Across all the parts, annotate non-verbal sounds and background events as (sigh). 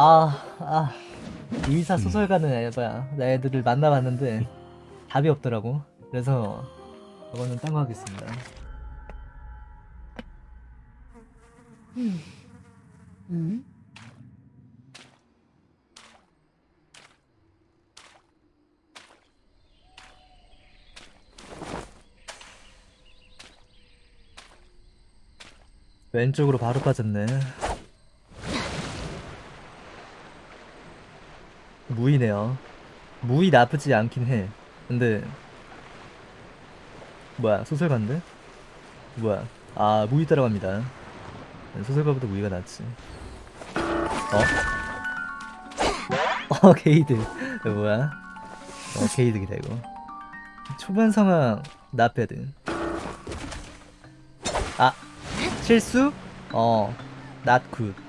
아, 아. 의사 소설가는 에바야. 나 애들을 만나봤는데 답이 없더라고. 그래서 저거는 딴 거 하겠습니다. 응? 왼쪽으로 바로 빠졌네. 무이네요. 무이 나쁘지 않긴 해. 근데 뭐야 소설가인데? 뭐야? 아 무이 따라갑니다. 소설가보다 무이가 낫지. 어? (laughs) 어 게이드. 뭐야? 어 게이드기다 이거. 초반 상황 나패드. 아 실수? 어, not good.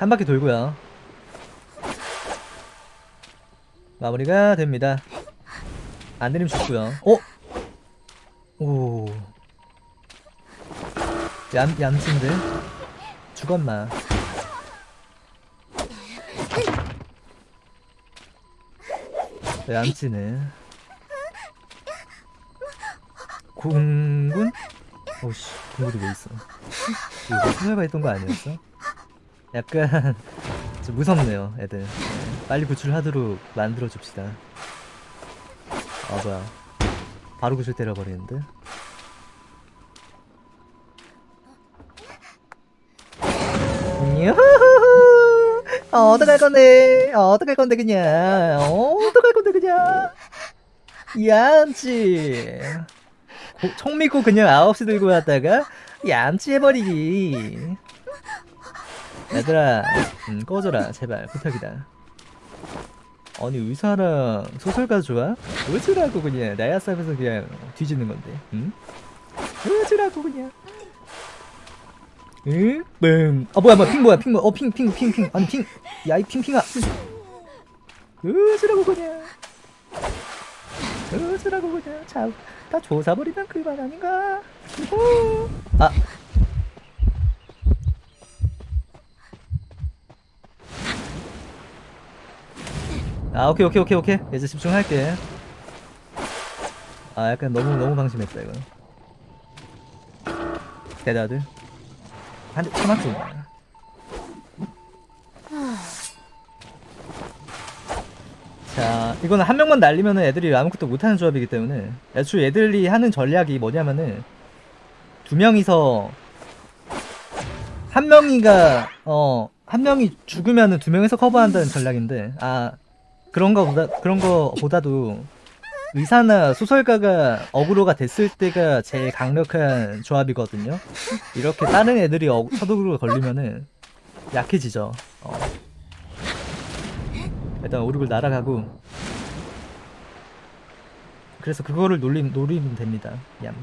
한 바퀴 돌고요. 마무리가 됩니다. 안 되면 죽고요. 어? 오. 얌, 얌친데? 죽었나? 얌치네 공군? 오씨 공군이 왜 있어 이거 소녀가 있던 거 아니었어? 약간 (laughs) 좀 무섭네요 애들 네, 빨리 구출하도록 만들어줍시다 아 뭐야 바로 구출 때려버리는데 어, 어떡할 건데? 어, 어떡할 건데 그냥? 어, 어떡할 건데 그냥? 얌치. 고, 총 믿고 그냥 9시 들고 왔다가 얌치 해버리기. 얘들아, 음, 꺼져라 제발 부탁이다. 아니 의사랑 소설가 좋아? 어쩌라고 그냥 나야 싸면서 그냥 뒤지는 건데, 응? 어쩌라고 그냥. 응? 뻥. 아 뭐야 뭐야 핑 뭐야 핑 뭐야 어 핑 핑 핑 핑 아니 핑 야 이 핑핑아 으스라고 그냥 으스라고 그냥 자다 조사버리면 그만 아닌가 오. 아 아, 오케이, 오케이, 오케이, 오케이. 이제 집중할게. 아, 약간 너무, 너무 방심했다, 이거. 대다들. 한대 쳐맞고 자 이거는 한 명만 날리면은 애들이 아무것도 못하는 조합이기 때문에 애초에 애들이 하는 전략이 뭐냐면은 두 명이서 한 명이가 어 한 명이 죽으면은 두 명이서 커버한다는 전략인데 아 그런 거보다 그런 거보다도 의사나 소설가가 어그로가 됐을 때가 제일 강력한 조합이거든요. 이렇게 다른 애들이 어, 서독으로 걸리면은 약해지죠. 어. 일단 오륙을 날아가고 그래서 그거를 노리, 노리면 됩니다. 얌.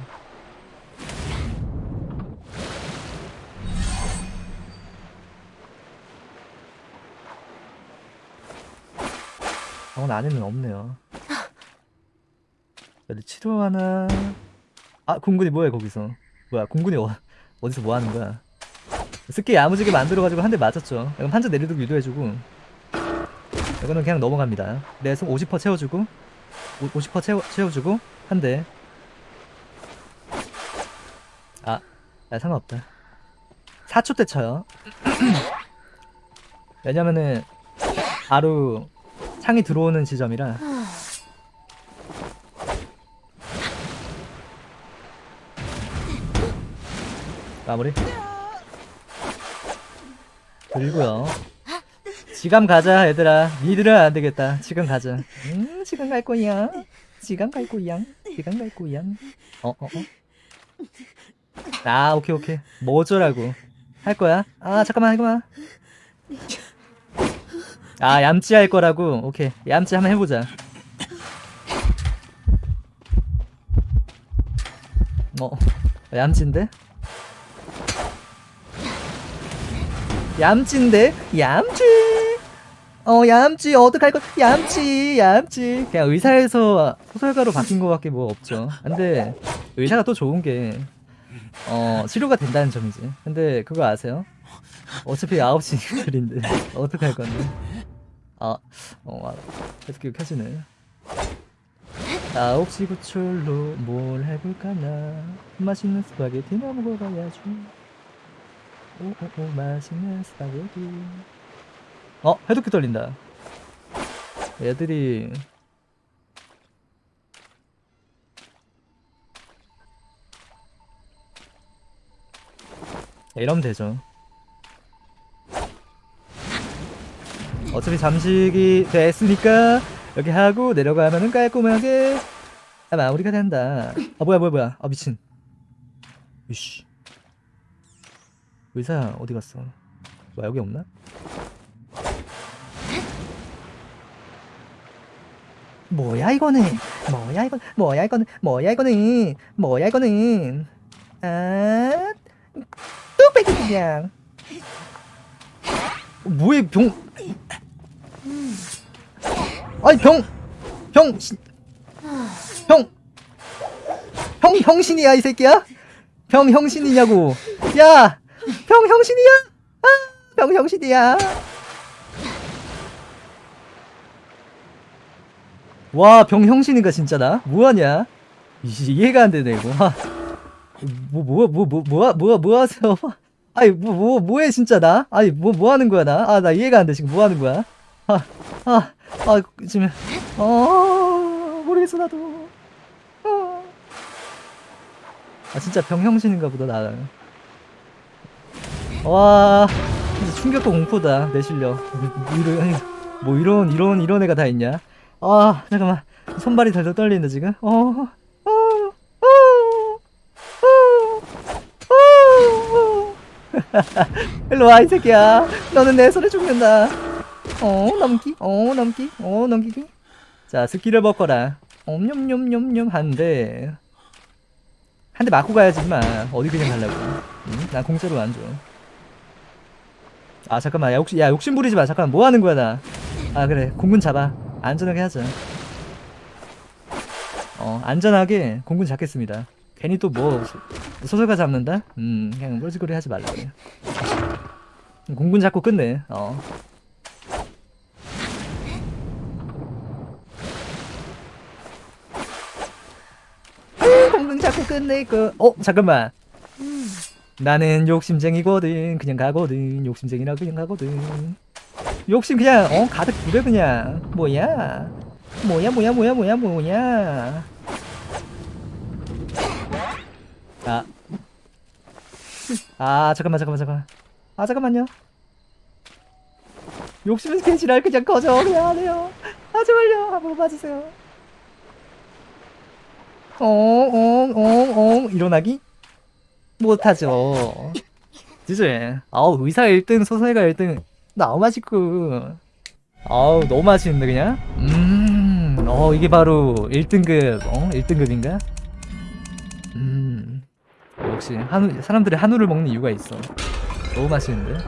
병원 안에는 없네요. 어디 치료하나? 아 공군이 뭐야 거기서? 뭐야 공군이 어, 어디서 뭐 하는 거야? 스키 야무지게 만들어가지고 한 대 맞았죠. 이건 한자 내리도록 유도해주고 이거는 그냥 넘어갑니다. 내속 50% 채워주고 50% 채워, 채워주고 한 대. 아, 아 상관없다. 4초 때 쳐요. (clears throat) 왜냐면은 바로 창이 들어오는 지점이라. 마무리. 그리고요. 지금 가자 얘들아. 니들은 안되겠다. 지금 가자. 음 지금 갈 거야. 지금 갈 거야. 지금 갈 거야. 어어어? 어, 어. 아 오케이 오케이. 뭐 어쩌라고. 할 거야? 아 잠깐만 잠깐만 아 얌찌 할 거라고? 오케이. 얌찌 한번 해보자. 어 얌찌인데? 얌찌인데? 얌찌 어 얌찌 어떡할 거 얌찌 얌찌 그냥 의사에서 소설가로 바뀐 거밖에 뭐 없죠. 근데 의사가 또 좋은 게 어, 치료가 된다는 점이지. 근데 그거 아세요? 어차피 9시 글인데. (laughs) 어떡할 건데? 아, 어, 아, 계속 켜지네. 9시 구출로 뭘 해볼까나? 맛있는 스파게티나 먹어봐야지. 오오오 맛있는 스파게티. 어 해독기 떨린다. 애들이. 네, 이러면 되죠 어차피 잠식이 됐으니까 이렇게 하고 내려가면은 깔끔하게. 아, 마무리가 된다. 아 뭐야 뭐야 뭐야. 아 미친. 이씨. 의사 어디 갔어? 뭐야 여기 없나? 뭐야 이거는? 뭐야 이건 뭐야 이거는? 뭐야 이거는? 뭐야 이거는? 아 뚝배기 그냥. 어, 뭐야 병 아니 병 형 형! 형 형신이야 이 새끼야? 병 형신이냐고 야! 병 형신이야? 아! 병 형신이야 와, 병 형신인가 진짜 나? 뭐하냐? 이해가 안 되네 이거. 아, 뭐, 뭐, 뭐, 뭐, 뭐, 뭐, 뭐 하세요? 아니, 뭐, 뭐, 뭐해 진짜 나? 아니, 뭐, 뭐 하는 거야 나? 아, 나 이해가 안 돼 지금 뭐 하는 거야? 아, 아, 아, 지금, 어, 모르겠어 나도. 어. 아, 진짜 병형신인가 보다 나는. 와, 진짜 충격과 공포다 내 실력. 뭐, 이런, 뭐 이런, 이런, 이런 애가 다 있냐? 아 잠깐만 손발이 덜덜 떨리는데 지금 어, 어, 어. (laughs) 일로 와 이 새끼야. 너는 내 손에 죽는다. 어 넘기? 어 넘기? 어 넘기기 자 스킬을 먹거라. 옴뇸뇸뇸뇸 한대. 한 대 맞고 가야지 마. 어디 그냥 가려고. 응? 난 공짜로 안줘. 아 잠깐만. 야야 욕심 부리지 마. 잠깐 뭐 하는 거야 나? 아 그래. 공군 잡아. 안전하게 하자. 어 안전하게 공군 잡겠습니다 괜히 또 뭐 소설가 잡는다? 음 그냥 뻘짓거리 하지 말라고 공군 잡고 끝내. 어. 음, 공군 잡고 끝내고 어 잠깐만. 나는 욕심쟁이거든. 그냥 가거든. 욕심쟁이라 그냥 가거든. 욕심 그냥 어 가득 부려 그냥. 뭐야? 뭐야 뭐야 뭐야 뭐야 뭐야 아. 아 잠깐만 잠깐만 잠깐만. 아 잠깐만요. 욕심은 개지랄 그냥 꺼져 그냥 아 제발요. 한번 봐주세요. 엉엉엉엉 일어나기? 못하죠. 진짜. 아우 의사 1등 소설가 1등. 너무 맛있고. 아우 너무 맛있는데 그냥? 음어 이게 바로 1등급 어 1등급인가? 음 역시 한우 사람들이 한우를 먹는 이유가 있어. 너무 맛있는데